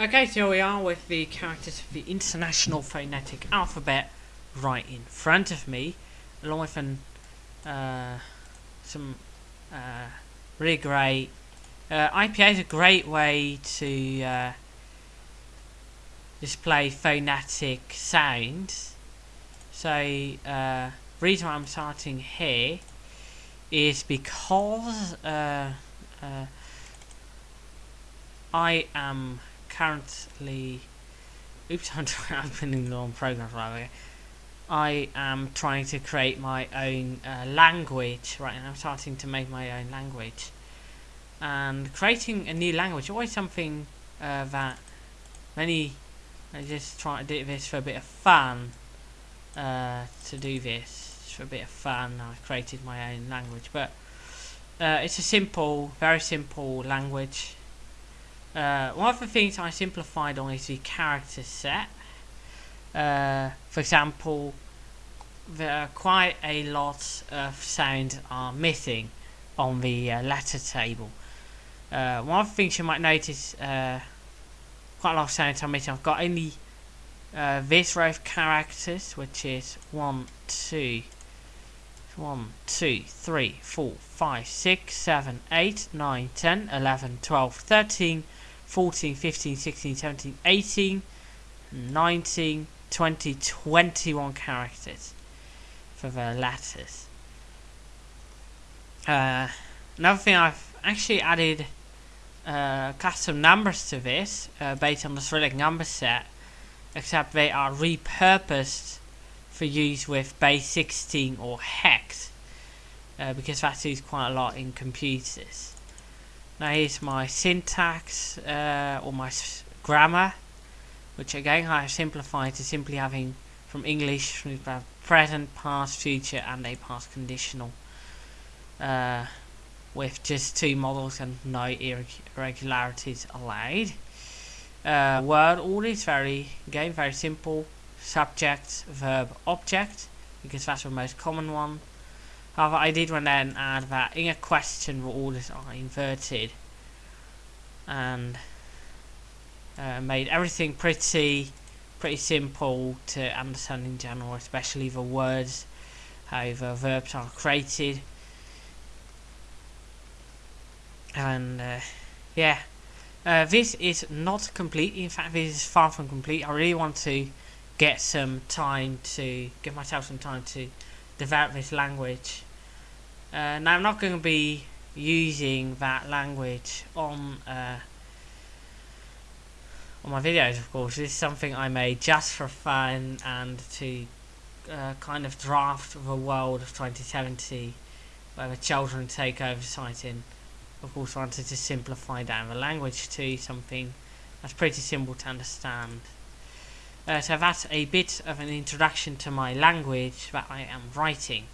Okay, so we are with the characters of the International Phonetic Alphabet right in front of me, along with an, uh, some uh, really great. Uh, IPA is a great way to uh, display phonetic sounds. So, uh, reason I'm starting here is because uh, I am currently oops I'm opening the wrong program right away. I am trying to create my own uh, language right now. I'm starting to make my own language. And creating a new language always something uh, that many I just try to do this for a bit of fun uh, to do this for a bit of fun. I created my own language but uh, it's a simple very simple language uh, one of the things I simplified on is the character set. Uh, for example, there are quite a lot of sounds are missing on the uh, letter table. Uh, one of the things you might notice, uh, quite a lot of sounds are missing. I've got only uh, this row of characters, which is 1, 2, 1, 2, 3, 4, 5, 6, 7, 8, 9, 10, 11, 12, 13, 14, 15, 16, 17, 18, 19, 20, 21 characters for the letters. Uh, another thing I've actually added uh, custom numbers to this uh, based on the Cyrillic number set except they are repurposed for use with base 16 or hex uh, because that's used quite a lot in computers. Now here's my syntax uh, or my grammar, which again I have simplified to simply having from English present, past, future, and a past conditional, uh, with just two models and no irregularities allowed. Uh, word order is very again very simple: subject, verb, object, because that's the most common one. However, I did want to then add that in a question all this are inverted and uh, made everything pretty pretty simple to understand in general, especially the words, how the verbs are created. And uh, yeah, uh, this is not complete. In fact, this is far from complete. I really want to get some time to give myself some time to develop this language. Uh, now I'm not going to be using that language on uh, on my videos of course. This is something I made just for fun and to uh, kind of draft the world of 2070 where the children take over and of course I wanted to simplify down the language to something that's pretty simple to understand uh, so that's a bit of an introduction to my language that I am writing